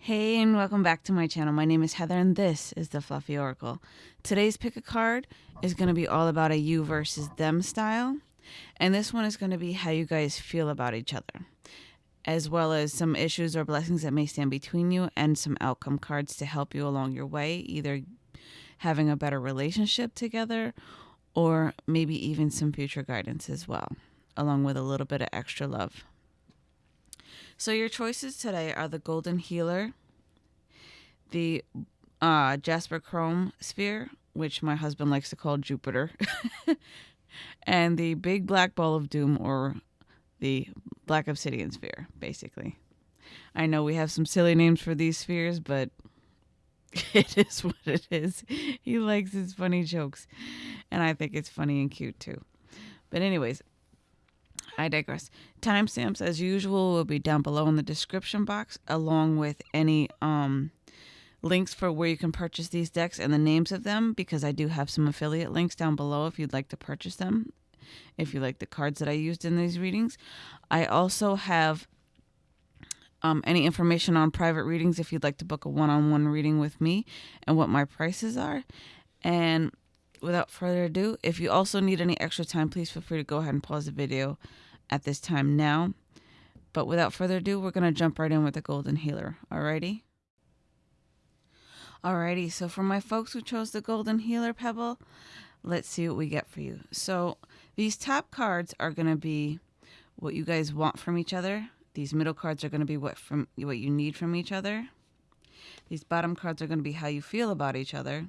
Hey, and welcome back to my channel. My name is Heather, and this is the Fluffy Oracle. Today's pick a card is going to be all about a you versus them style, and this one is going to be how you guys feel about each other, as well as some issues or blessings that may stand between you, and some outcome cards to help you along your way, either having a better relationship together or maybe even some future guidance as well, along with a little bit of extra love. So your choices today are the Golden Healer, the uh, Jasper Chrome Sphere, which my husband likes to call Jupiter, and the Big Black Ball of Doom, or the Black Obsidian Sphere, basically. I know we have some silly names for these spheres, but it is what it is. He likes his funny jokes, and I think it's funny and cute too. But, anyways, I digress. Timestamps, as usual, will be down below in the description box, along with any um, links for where you can purchase these decks and the names of them, because I do have some affiliate links down below if you'd like to purchase them, if you like the cards that I used in these readings. I also have um, any information on private readings if you'd like to book a one on one reading with me and what my prices are. And without further ado, if you also need any extra time, please feel free to go ahead and pause the video at this time now. But without further ado, we're going to jump right in with the Golden Healer. Alrighty? Alrighty, so for my folks who chose the Golden Healer Pebble, let's see what we get for you. So these top cards are going to be what you guys want from each other. These middle cards are going to be what from what you need from each other. These bottom cards are going to be how you feel about each other.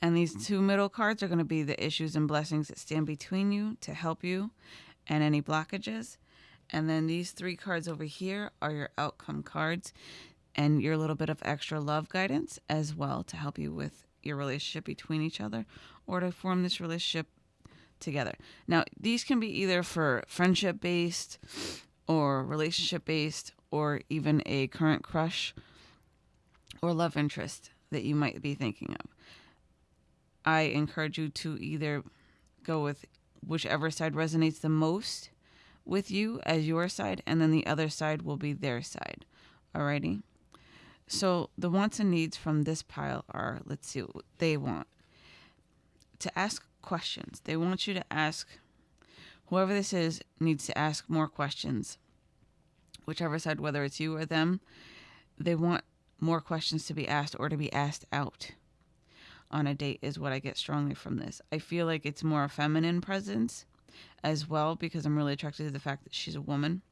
And these two middle cards are going to be the issues and blessings that stand between you to help you and any blockages. And then these three cards over here are your outcome cards and your little bit of extra love guidance as well to help you with your relationship between each other or to form this relationship together. Now, these can be either for friendship based or relationship based or even a current crush or love interest that you might be thinking of. I encourage you to either go with whichever side resonates the most with you as your side, and then the other side will be their side. Alrighty? So the wants and needs from this pile are let's see what they want. To ask questions. They want you to ask, whoever this is needs to ask more questions. Whichever side, whether it's you or them, they want more questions to be asked or to be asked out on a date is what I get strongly from this. I feel like it's more a feminine presence as well because I'm really attracted to the fact that she's a woman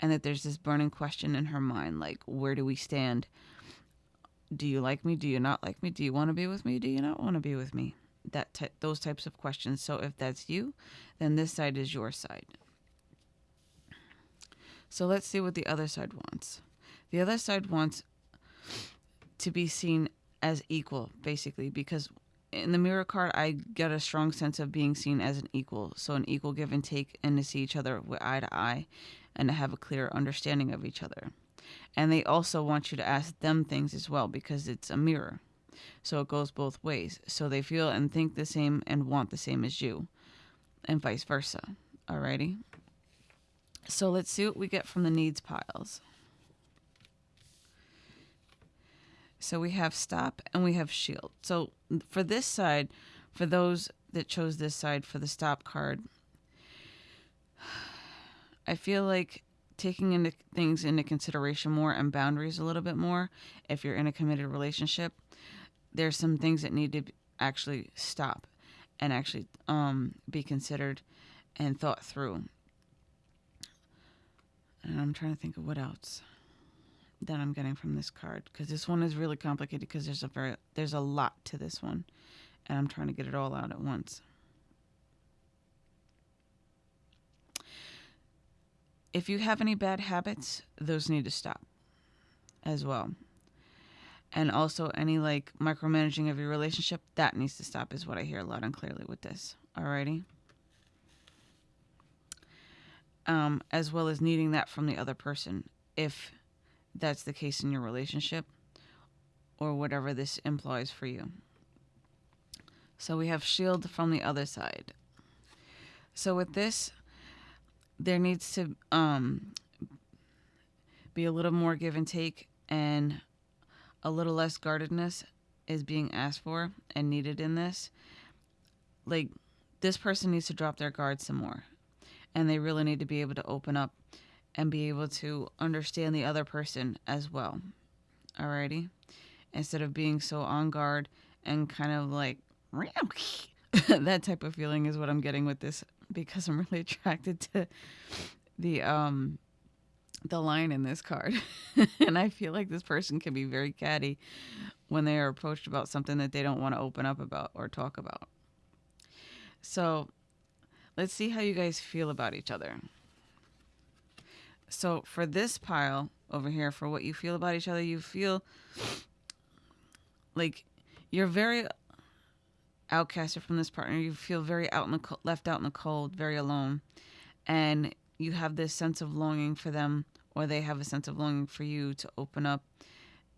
and that there's this burning question in her mind like where do we stand? Do you like me? Do you not like me? Do you want to be with me? Do you not want to be with me? That ty- those types of questions. So if that's you, then this side is your side. So let's see what the other side wants. The other side wants to be seen as equal, basically, because in the mirror card, I get a strong sense of being seen as an equal. So, an equal give and take, and to see each other with eye to eye and to have a clear understanding of each other. And they also want you to ask them things as well because it's a mirror. So, it goes both ways. So, they feel and think the same and want the same as you, and vice versa. Alrighty? So, let's see what we get from the needs piles. So we have stop and we have shield. So for this side, for those that chose this side for the stop card, I feel like taking into things into consideration more and boundaries a little bit more if you're in a committed relationship there's some things that need to actually stop and actually um, be considered and thought through and i'm trying to think of what else that I'm getting from this card because this one is really complicated because there's a very there's a lot to this one and I'm trying to get it all out at once. If you have any bad habits, those need to stop as well. And also any like micromanaging of your relationship, that needs to stop is what I hear loud and clearly with this. Alrighty. Um, as well as needing that from the other person. If that's the case in your relationship or whatever this implies for you. So we have shield from the other side. So with this, there needs to um, be a little more give and take and a little less guardedness is being asked for and needed in this. Like this person needs to drop their guard some more. And they really need to be able to open up and be able to understand the other person as well. Alrighty? Instead of being so on guard and kind of like that type of feeling is what I'm getting with this because I'm really attracted to the um the line in this card. and I feel like this person can be very catty when they are approached about something that they don't want to open up about or talk about. So, let's see how you guys feel about each other. So, for this pile over here, for what you feel about each other, you feel like you're very outcasted from this partner. You feel very out in the co- left out in the cold, very alone, and you have this sense of longing for them, or they have a sense of longing for you to open up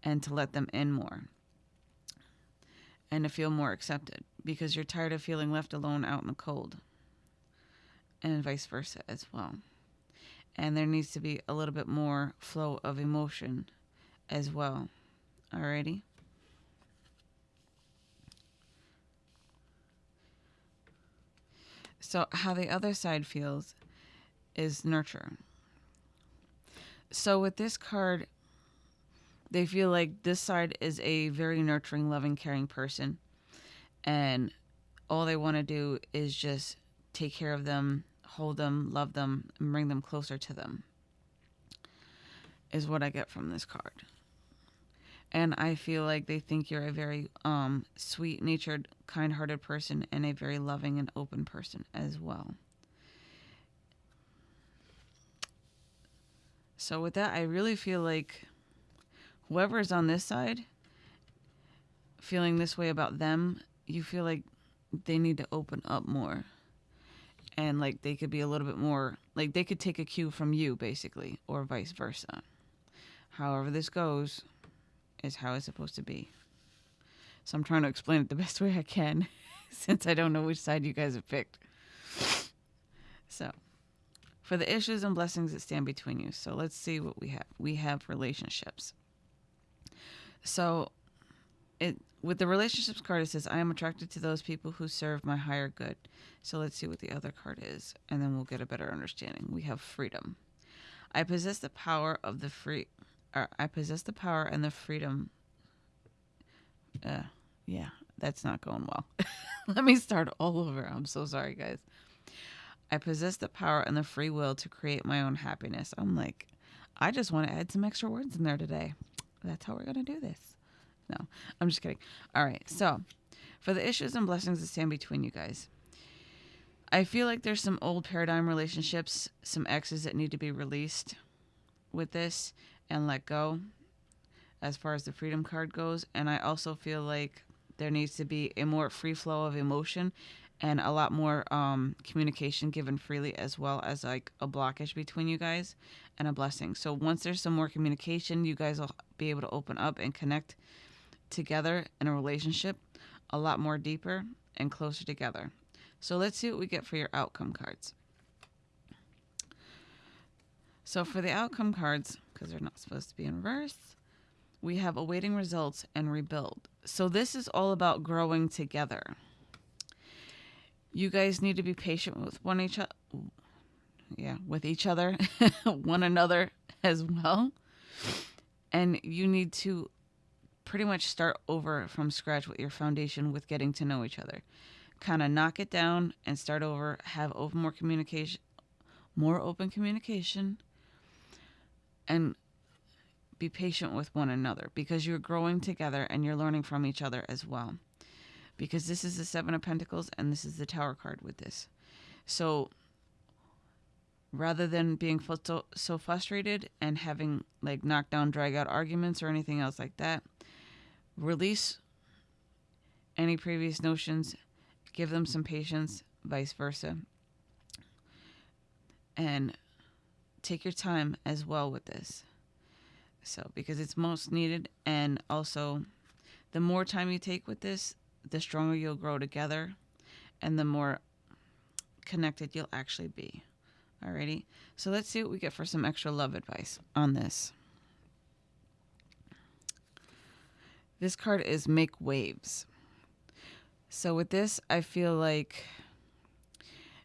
and to let them in more, and to feel more accepted because you're tired of feeling left alone out in the cold, and vice versa as well. And there needs to be a little bit more flow of emotion as well. Alrighty. So, how the other side feels is nurture. So, with this card, they feel like this side is a very nurturing, loving, caring person. And all they want to do is just take care of them, hold them, love them, and bring them closer to them, is what I get from this card and I feel like they think you're a very um, sweet natured, kind hearted person and a very loving and open person as well. So, with that, I really feel like whoever is on this side feeling this way about them, you feel like they need to open up more. And like they could be a little bit more, like they could take a cue from you, basically, or vice versa. However, this goes, is how it's supposed to be. So I'm trying to explain it the best way I can since I don't know which side you guys have picked. So, for the issues and blessings that stand between you. So, let's see what we have. We have relationships. So, it with the relationships card it says I am attracted to those people who serve my higher good. So, let's see what the other card is and then we'll get a better understanding. We have freedom. I possess the power of the free Or I possess the power and the freedom. Uh, yeah, that's not going well. Let me start all over. I'm so sorry, guys. I possess the power and the free will to create my own happiness. I'm like, I just want to add some extra words in there today. That's how we're going to do this. No, I'm just kidding. All right. So, for the issues and blessings that stand between you guys, I feel like there's some old paradigm relationships, some exes that need to be released with this and let go as far as the freedom card goes. And I also feel like there needs to be a more free flow of emotion and a lot more um, communication given freely as well as like a blockage between you guys and a blessing. So once there's some more communication, you guys will be able to open up and connect together in a relationship a lot more deeper and closer together. So let's see what we get for your outcome cards. So for the outcome cards, because they're not supposed to be in reverse, we have awaiting results and rebuild. So this is all about growing together. You guys need to be patient with one each other. Yeah, with each other, one another as well. And you need to pretty much start over from scratch with your foundation with getting to know each other. Kind of knock it down and start over, have open more communication, more open communication, and be patient with one another because you're growing together and you're learning from each other as well. Because this is the Seven of Pentacles and this is the Tower card with this. So rather than being so, so frustrated and having like knockdown, drag out arguments or anything else like that, release any previous notions, give them some patience, vice versa. And take your time as well with this. So, because it's most needed, and also the more time you take with this, the stronger you'll grow together, and the more connected you'll actually be. Alrighty, so let's see what we get for some extra love advice on this. This card is make waves. So with this, I feel like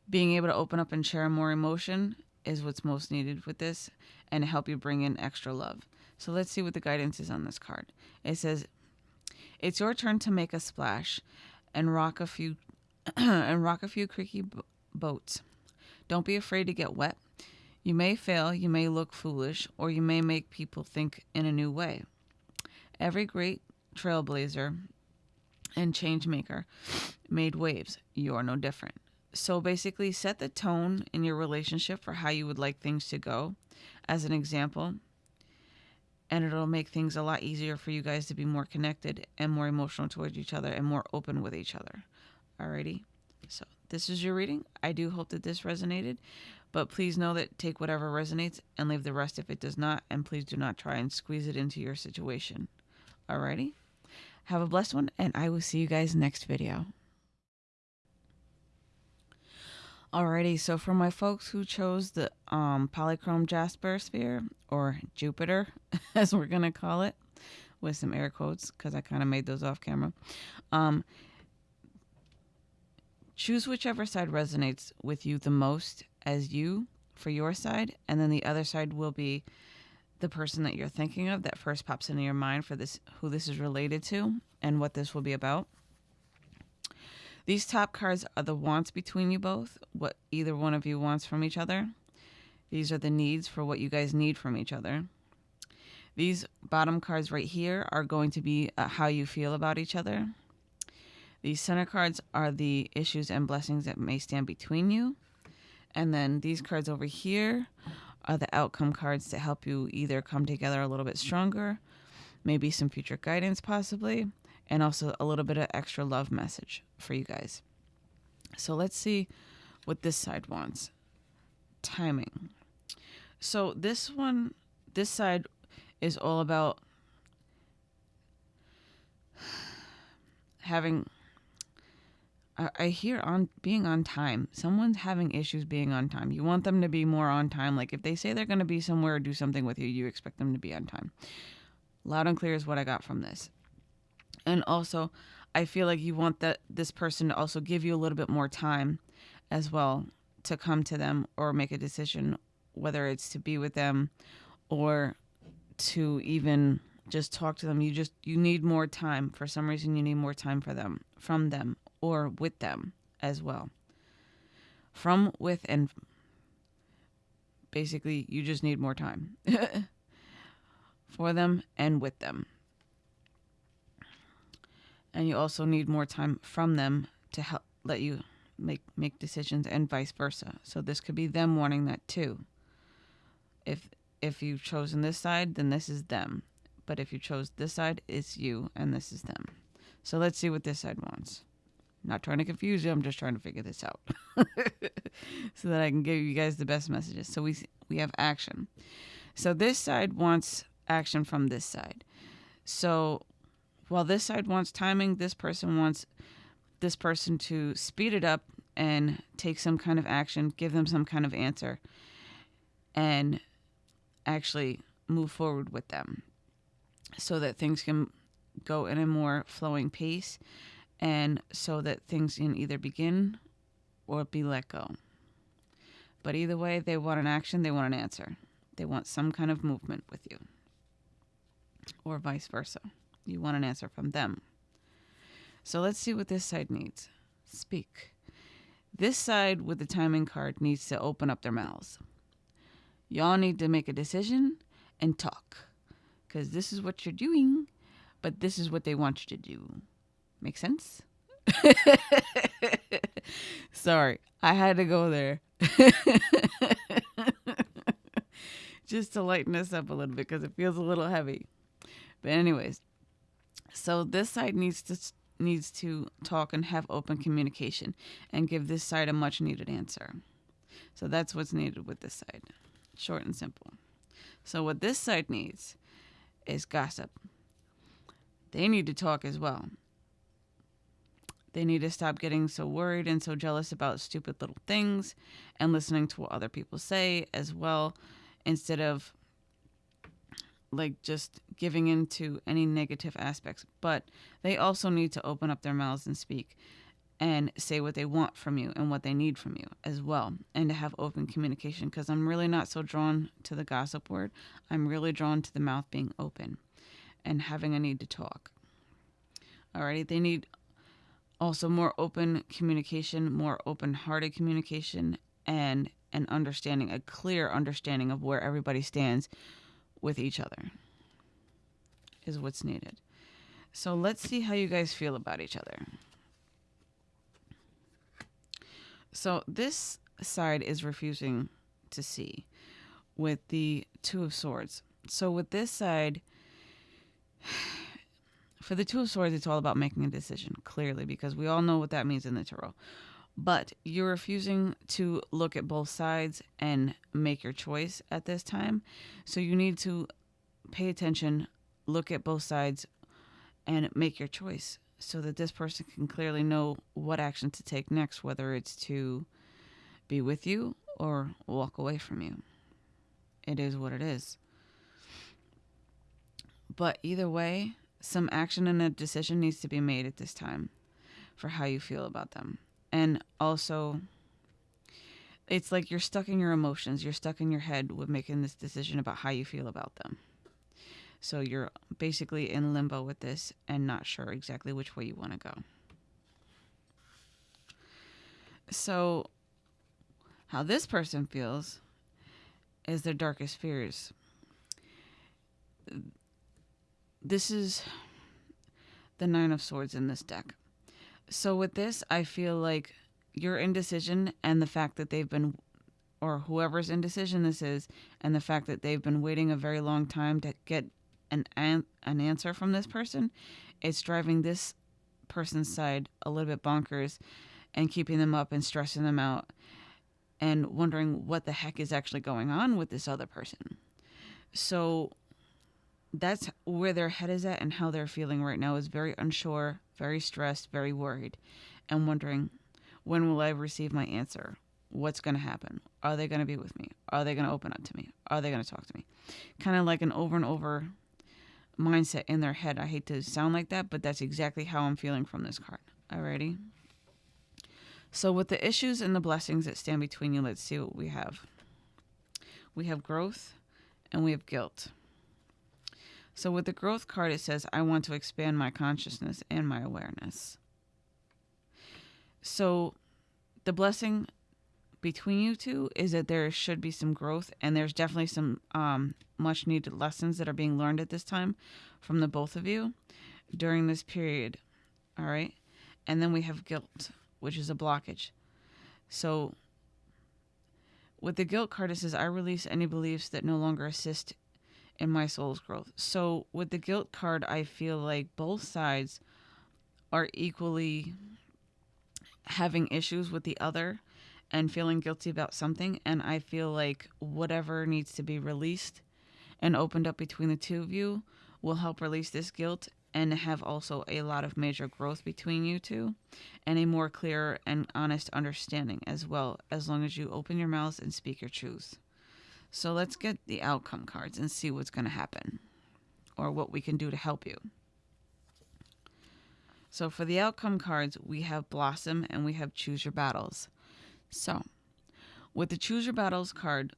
being able to open up and share more emotion is what's most needed with this and help you bring in extra love. So let's see what the guidance is on this card. It says, "It's your turn to make a splash and rock a few and rock a few creaky b- boats. Don't be afraid to get wet. You may fail, you may look foolish, or you may make people think in a new way. Every great trailblazer and change maker made waves. You're no different. So basically, set the tone in your relationship for how you would like things to go, as an example, and it'll make things a lot easier for you guys to be more connected and more emotional towards each other and more open with each other. Alrighty. So this is your reading. I do hope that this resonated, but please know that take whatever resonates and leave the rest if it does not, and please do not try and squeeze it into your situation. Alrighty. Have a blessed one, and I will see you guys next video. Alrighty, so for my folks who chose the um, polychrome jasper sphere, or Jupiter, as we're gonna call it, with some air quotes, because I kind of made those off camera. Um, choose whichever side resonates with you the most as you for your side, and then the other side will be the person that you're thinking of that first pops into your mind for this, who this is related to, and what this will be about. These top cards are the wants between you both, what either one of you wants from each other. These are the needs for what you guys need from each other. These bottom cards right here are going to be uh, how you feel about each other. These center cards are the issues and blessings that may stand between you. And then these cards over here the outcome cards to help you either come together a little bit stronger, maybe some future guidance possibly, and also a little bit of extra love message for you guys. So let's see what this side wants. Timing. So this one, this side is all about having I hear on being on time. Someone's having issues being on time. You want them to be more on time. Like if they say they're going to be somewhere or do something with you, you expect them to be on time. Loud and clear is what I got from this. And also, I feel like you want that this person to also give you a little bit more time as well to come to them or make a decision whether it's to be with them or to even just talk to them. You just you need more time. For some reason you need more time for them from them or with them as well. From, with, and basically, you just need more time for them and with them. And you also need more time from them to help let you make make decisions and vice versa. So this could be them wanting that too. If if you've chosen this side, then this is them. But if you chose this side, it's you and this is them. So let's see what this side wants. Not trying to confuse you. I'm just trying to figure this out so that I can give you guys the best messages. So we we have action. So this side wants action from this side. So while this side wants timing, this person wants this person to speed it up and take some kind of action, give them some kind of answer, and actually move forward with them so that things can go in a more flowing pace and so that things can either begin or be let go. But either way, they want an action, they want an answer. They want some kind of movement with you, or vice versa. You want an answer from them. So let's see what this side needs. Speak. This side with the timing card needs to open up their mouths. Y'all need to make a decision and talk. Because this is what you're doing, but this is what they want you to do. Make sense? Sorry, I had to go there. Just to lighten us up a little bit because it feels a little heavy. But anyways, so this side needs to needs to talk and have open communication and give this side a much needed answer. So that's what's needed with this side. Short and simple. So what this side needs is gossip. They need to talk as well. They need to stop getting so worried and so jealous about stupid little things and listening to what other people say as well instead of like just giving into any negative aspects, but they also need to open up their mouths and speak and say what they want from you and what they need from you as well and to have open communication because I'm really not so drawn to the gossip word. I'm really drawn to the mouth being open and having a need to talk. Alrighty, they need also more open communication, more open-hearted communication and an understanding, a clear understanding of where everybody stands with each other is what's needed. So let's see how you guys feel about each other. So this side is refusing to see with the Two of Swords. So with this side, for the Two of Swords, it's all about making a decision, clearly, because we all know what that means in the tarot. But you're refusing to look at both sides and make your choice at this time. So you need to pay attention, look at both sides, and make your choice so that this person can clearly know what action to take next, whether it's to be with you or walk away from you. It is what it is. But either way, some action and a decision needs to be made at this time for how you feel about them. And also, it's like you're stuck in your emotions, you're stuck in your head with making this decision about how you feel about them. So you're basically in limbo with this and not sure exactly which way you want to go. So, how this person feels is their darkest fears. This is the Nine of Swords in this deck. So, with this, I feel like your indecision and the fact that they've been or whoever's indecision this is, and the fact that they've been waiting a very long time to get an an, an answer from this person, it's driving this person's side a little bit bonkers and keeping them up and stressing them out and wondering what the heck is actually going on with this other person. So that's where their head is at and how they're feeling right now is very unsure, very stressed, very worried, and wondering when will I receive my answer? What's going to happen? Are they going to be with me? Are they going to open up to me? Are they going to talk to me? Kind of like an over and over mindset in their head. I hate to sound like that, but that's exactly how I'm feeling from this card. Alrighty. So with the issues and the blessings that stand between you, let's see what we have. We have growth and we have guilt. So with the growth card, it says, I want to expand my consciousness and my awareness. So the blessing between you two is that there should be some growth and there's definitely some um, much needed lessons that are being learned at this time from the both of you during this period. All right. And then we have guilt, which is a blockage. So with the guilt card, it says, I release any beliefs that no longer assist in my soul's growth. So with the guilt card, I feel like both sides are equally having issues with the other and feeling guilty about something. And I feel like whatever needs to be released and opened up between the two of you will help release this guilt and have also a lot of major growth between you two and a more clear and honest understanding as well, as long as you open your mouths and speak your truth. So let's get the outcome cards and see what's going to happen or what we can do to help you. So for the outcome cards, we have Blossom and we have Choose Your Battles. So, with the Choose Your Battles card,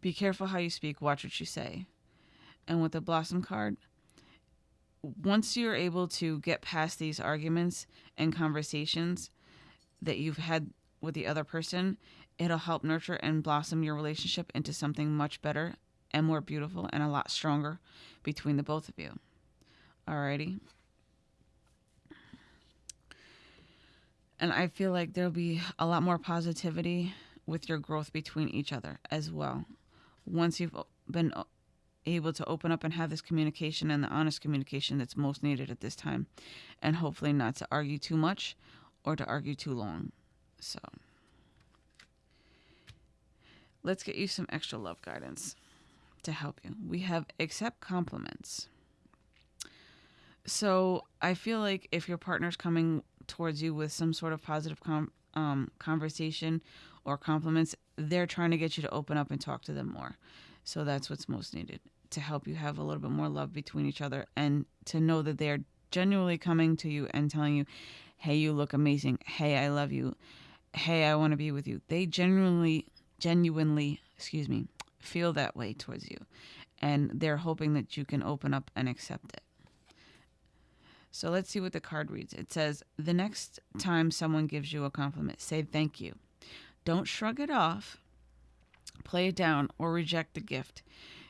be careful how you speak, watch what you say. And with the Blossom card, once you're able to get past these arguments and conversations that you've had with the other person, it'll help nurture and blossom your relationship into something much better and more beautiful and a lot stronger between the both of you. Alrighty. And I feel like there'll be a lot more positivity with your growth between each other as well. Once you've been able to open up and have this communication and the honest communication that's most needed at this time, and hopefully not to argue too much or to argue too long. So, let's get you some extra love guidance to help you. We have accept compliments. So, I feel like if your partner's coming towards you with some sort of positive com- um, conversation or compliments, they're trying to get you to open up and talk to them more. So that's what's most needed to help you have a little bit more love between each other and to know that they're genuinely coming to you and telling you, hey, you look amazing. Hey, I love you. Hey, I want to be with you. They genuinely, genuinely, excuse me, feel that way towards you. And they're hoping that you can open up and accept it. So let's see what the card reads. It says, The next time someone gives you a compliment, say thank you. Don't shrug it off, play it down, or reject the gift.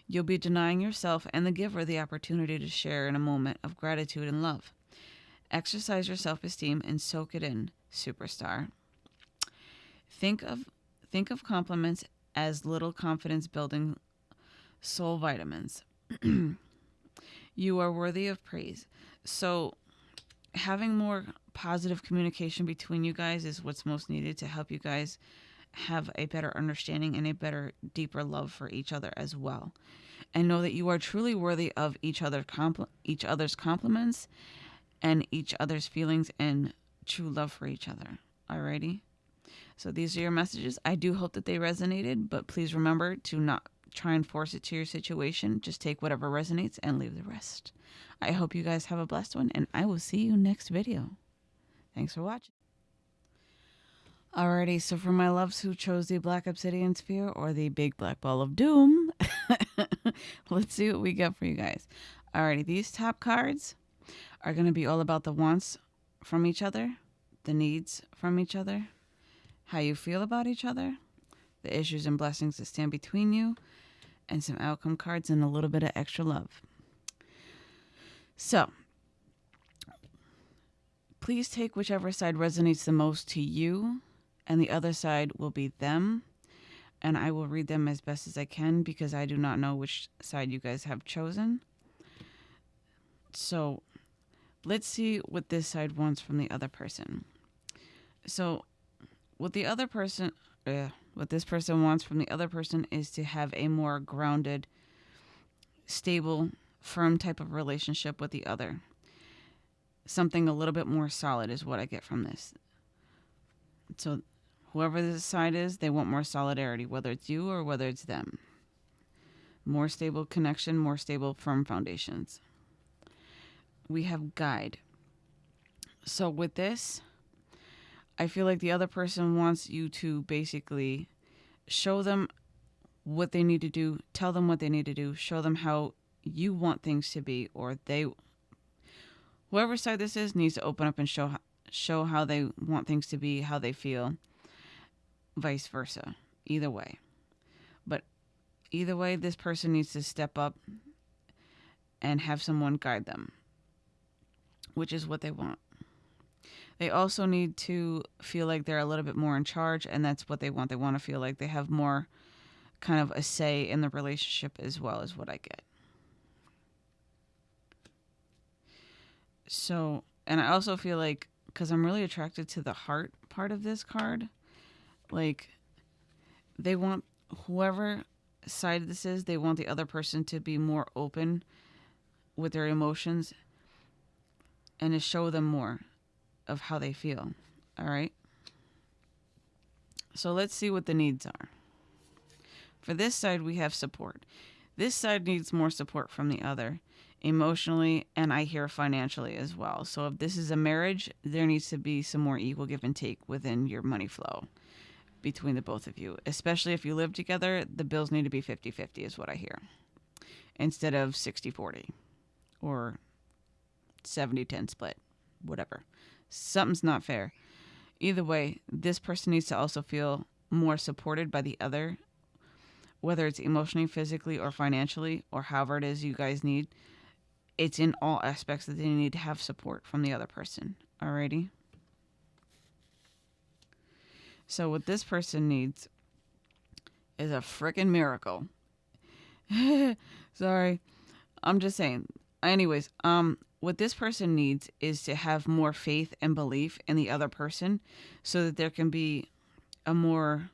You'll be denying yourself and the giver the opportunity to share in a moment of gratitude and love. Exercise your self-esteem and soak it in, superstar. Think of think of compliments as little confidence building soul vitamins. you are worthy of praise. So having more positive communication between you guys is what's most needed to help you guys have a better understanding and a better, deeper love for each other as well. And know that you are truly worthy of each other compl- each other's compliments and each other's feelings and true love for each other. Alrighty? So these are your messages. I do hope that they resonated, but please remember to not try and force it to your situation. Just take whatever resonates and leave the rest. I hope you guys have a blessed one, and I will see you next video. Thanks for watching. Alrighty, so for my loves who chose the Black Obsidian Sphere or the Big Black Ball of Doom, let's see what we got for you guys. Alrighty, these top cards are going to be all about the wants from each other, the needs from each other, how you feel about each other, the issues and blessings that stand between you, and some outcome cards and a little bit of extra love. So, please take whichever side resonates the most to you and the other side will be them. And I will read them as best as I can because I do not know which side you guys have chosen. So let's see what this side wants from the other person. So, what the other person, uh, what this person wants from the other person is to have a more grounded, stable, firm type of relationship with the other. Something a little bit more solid is what I get from this. So, Whoever the side is, they want more solidarity, whether it's you or whether it's them. More stable connection, more stable, firm foundations. We have guide. So with this, I feel like the other person wants you to basically show them what they need to do, tell them what they need to do, show them how you want things to be, or they, whoever side this is, needs to open up and show show how they want things to be, how they feel, vice versa. Either way. But either way, this person needs to step up and have someone guide them, which is what they want. They also need to feel like they're a little bit more in charge, and that's what they want. They want to feel like they have more kind of a say in the relationship as well as what I get. So, and I also feel like because I'm really attracted to the heart part of this card, like they want whoever side this is, they want the other person to be more open with their emotions and to show them more of how they feel. All right. So let's see what the needs are. For this side, we have support. This side needs more support from the other emotionally and I hear financially as well. So if this is a marriage, there needs to be some more equal give and take within your money flow between the both of you. Especially if you live together, the bills need to be 50 50, is what I hear, instead of 60 40 or 70 10 split, whatever. Something's not fair. Either way, this person needs to also feel more supported by the other, whether it's emotionally, physically, or financially, or however it is you guys need. It's in all aspects that they need to have support from the other person. Alrighty? So what this person needs is a freaking miracle. Sorry. I'm just saying. Anyways, um what this person needs is to have more faith and belief in the other person so that there can be a more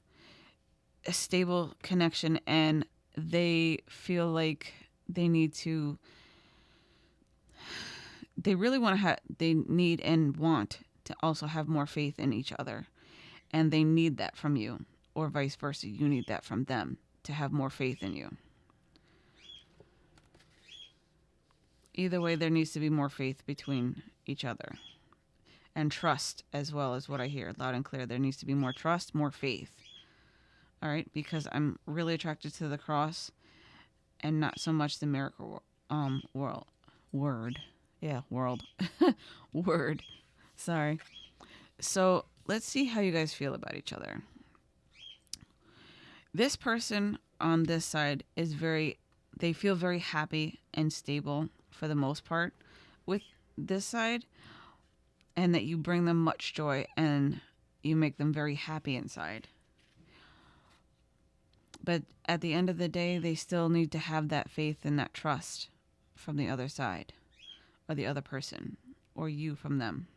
a stable connection and they feel like they need to they really want to have they need and want to also have more faith in each other and they need that from you, or vice versa. You need that from them to have more faith in you. Either way, there needs to be more faith between each other and trust as well as what I hear loud and clear. There needs to be more trust, more faith. All right, because I'm really attracted to the cross and not so much the miracle um world word. Yeah, world. word. Sorry. So, let's see how you guys feel about each other. This person on this side is very they feel very happy and stable for the most part with this side and that you bring them much joy and you make them very happy inside. But at the end of the day, they still need to have that faith and that trust from the other side or the other person or you from them.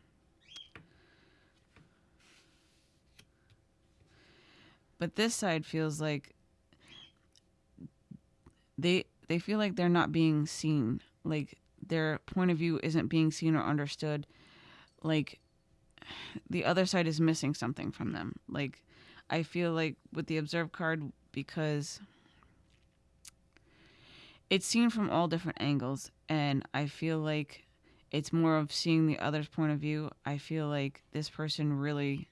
But this side feels like they they feel like they're not being seen. Like their point of view isn't being seen or understood. Like the other side is missing something from them. Like I feel like with the observe card because it's seen from all different angles and I feel like it's more of seeing the other's point of view. I feel like this person really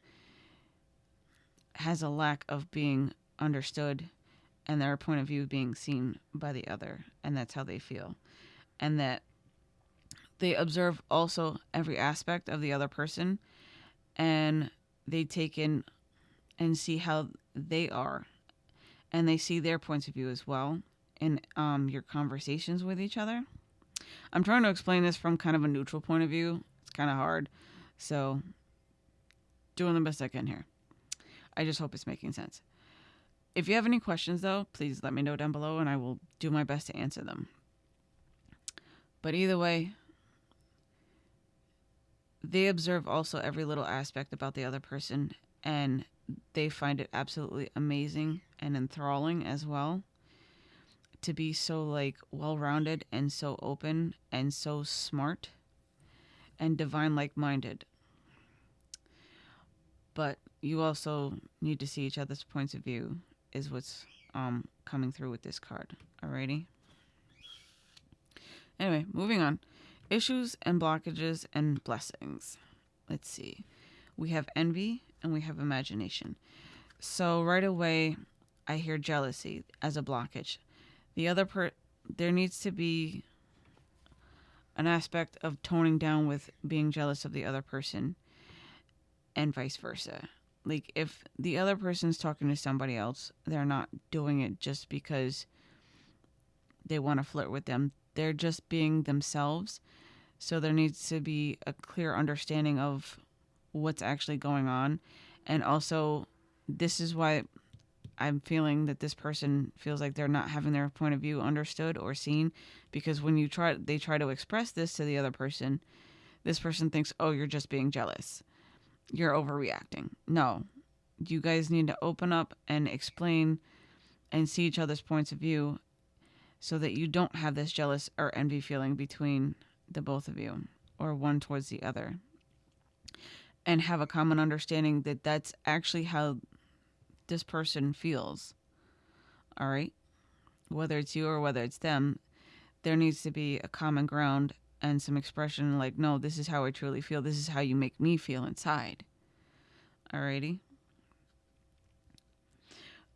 has a lack of being understood and their point of view being seen by the other, and that's how they feel. And that they observe also every aspect of the other person and they take in and see how they are and they see their points of view as well in um, your conversations with each other. I'm trying to explain this from kind of a neutral point of view. It's kind of hard. So, doing the best I can here. I just hope it's making sense. If you have any questions, though, please let me know down below and I will do my best to answer them. But either way, they observe also every little aspect about the other person and they find it absolutely amazing and enthralling as well to be so like well-rounded and so open and so smart and divine like-minded but you also need to see each other's points of view is what's um, coming through with this card. Alrighty. Anyway, moving on. Issues and blockages and blessings. Let's see. We have envy and we have imagination. So right away, I hear jealousy as a blockage. The other per there needs to be an aspect of toning down with being jealous of the other person and vice versa like if the other person's talking to somebody else they're not doing it just because they want to flirt with them they're just being themselves. So there needs to be a clear understanding of what's actually going on. And also this is why i'm feeling that this person feels like they're not having their point of view understood or seen. Because when you try they try to express this to the other person this person thinks oh you're just being jealous. You're overreacting. No, you guys need to open up and explain and see each other's points of view so that you don't have this jealous or envy feeling between the both of you or one towards the other. And have a common understanding that that's actually how this person feels. All right? Whether it's you or whether it's them, there needs to be a common ground and some expression like, no, this is how I truly feel. This is how you make me feel inside. Alrighty.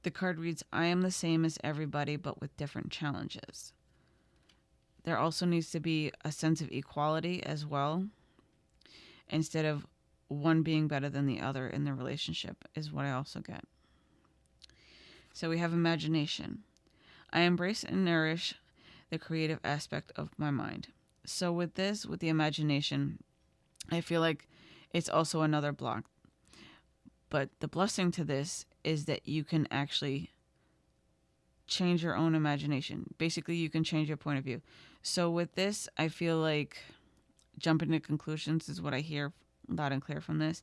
The card reads, I am the same as everybody, but with different challenges. There also needs to be a sense of equality as well, instead of one being better than the other in the relationship, is what I also get. So we have imagination. I embrace and nourish the creative aspect of my mind so with this, with the imagination, I feel like it's also another block. But the blessing to this is that you can actually change your own imagination. Basically, you can change your point of view. So with this, I feel like jumping to conclusions is what I hear loud and clear from this.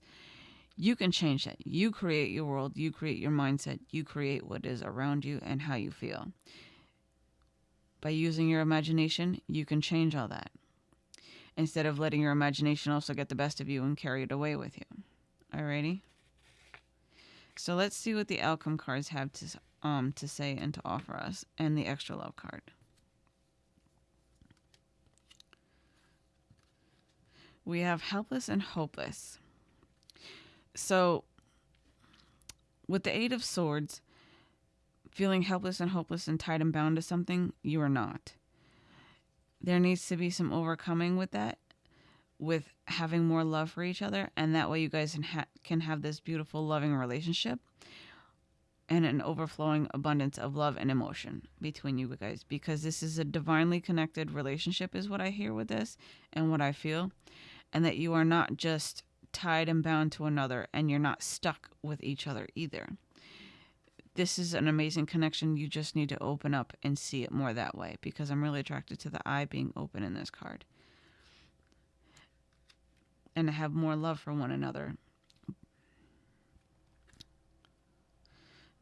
You can change that. You create your world, you create your mindset, you create what is around you and how you feel. By using your imagination, you can change all that instead of letting your imagination also get the best of you and carry it away with you. Alrighty? So let's see what the outcome cards have to um to say and to offer us and the extra love card. we have helpless and hopeless. So, with the Eight of Swords, feeling helpless and hopeless and tied and bound to something, you are not. There needs to be some overcoming with that, with having more love for each other, and that way you guys can, ha- can have this beautiful, loving relationship and an overflowing abundance of love and emotion between you guys because this is a divinely connected relationship, is what I hear with this and what I feel, and that you are not just tied and bound to another and you're not stuck with each other either this is an amazing connection. You just need to open up and see it more that way because I'm really attracted to the eye being open in this card. And to have more love for one another.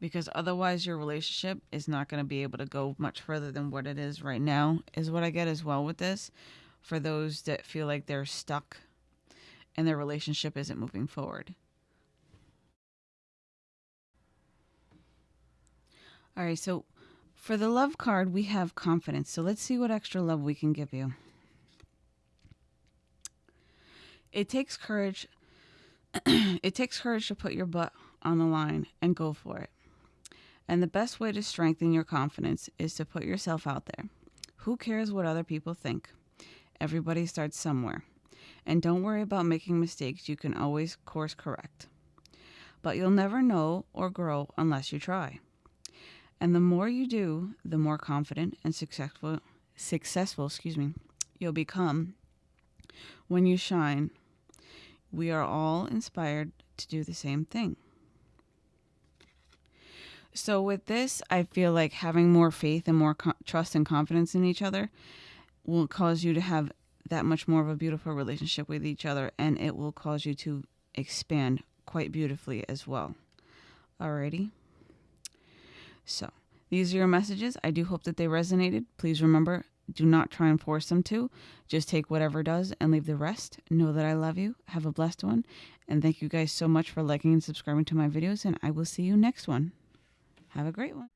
Because otherwise, your relationship is not going to be able to go much further than what it is right now, is what I get as well with this. For those that feel like they're stuck and their relationship isn't moving forward. All right, so for the love card, we have confidence. So let's see what extra love we can give you. It takes courage. it takes courage to put your butt on the line and go for it. And the best way to strengthen your confidence is to put yourself out there. Who cares what other people think? Everybody starts somewhere. And don't worry about making mistakes, you can always course correct. But you'll never know or grow unless you try. And the more you do, the more confident and successful successful, excuse me, you'll become when you shine. We are all inspired to do the same thing. So with this, I feel like having more faith and more co- trust and confidence in each other will cause you to have that much more of a beautiful relationship with each other and it will cause you to expand quite beautifully as well. Alrighty. So, these are your messages. I do hope that they resonated. Please remember do not try and force them to. Just take whatever does and leave the rest. Know that I love you. Have a blessed one. And thank you guys so much for liking and subscribing to my videos. And I will see you next one. Have a great one.